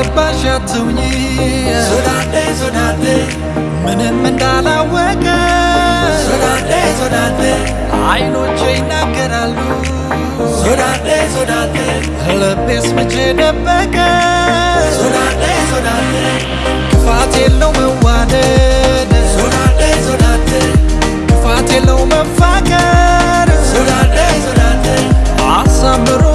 እንዳልገባሽ አትሁኚ ሶዳዴ ሶዳዴ ምንም እንዳላወቀ ሶዳዴ ሶዳዴ አይኖቼ ይናገራሉ ሶዳዴ ሶዳዴ ልቤስ መቼ ደበቀ ሶዳዴ ሶዳዴ ክፋት የለው መዋደድ ሶዳዴ የለው መፋቀር ሶዳዴ ሶዳዴ አሳምሮ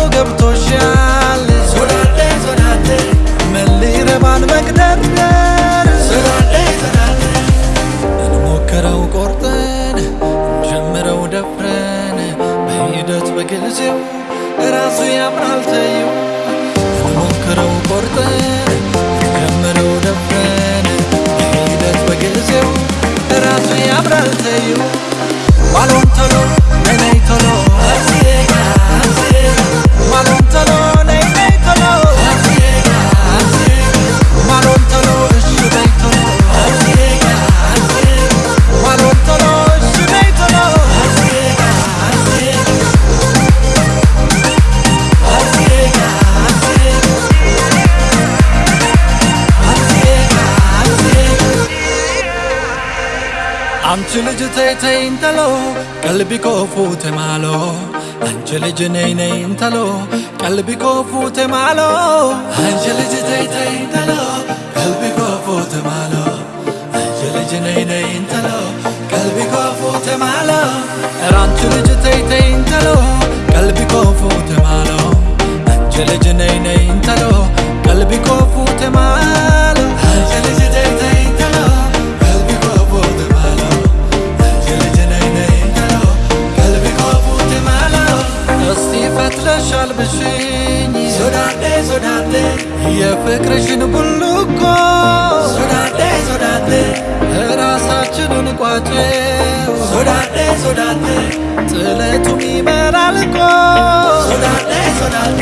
ቆርጠን እንጀምረው ደፍረን በሂደት ራሱ ያምራል አንቺ ልጅ ተይ ተይ እንተሎ ቀልቢ ኮፉ ተማሎ አንቺ ልጅ ነይ ነይ እንተሎ ቀልቢ ኮፉ ተማሎ አንቺ ልጅ ተይ ተይ እንተሎ ቀልቢ ኮፉ ተማሎ አንቺ ልጅ ነይ ነይ እንተሎ ቀልቢ ኮፉ ተማሎ ኧረ አንቺ ልጅ ተይ ተይ እንተሎ ቀልቢ ኮፉ ተማሎ አንቺ ልጅ የፍቅርሽን ቡልኮ ሶዳዴ ሶዳዴ ራሳችንን ቋጨው ሶዳዴ ሶዳዴ ጥለቱም ይመራል እኮ ሶዳዴ ሶዳዴ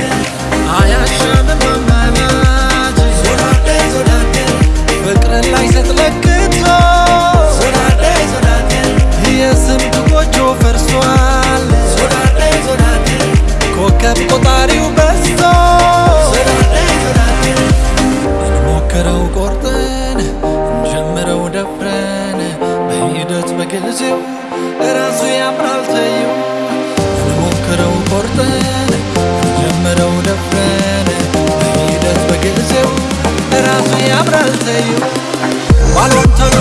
ራሱ ያምራል ተዩ ሞክረው ቆርጠን ጀምረው ደፍረን በሂደት በጊዜው ራሱ ያምራል ተዩ ባልወንተሩ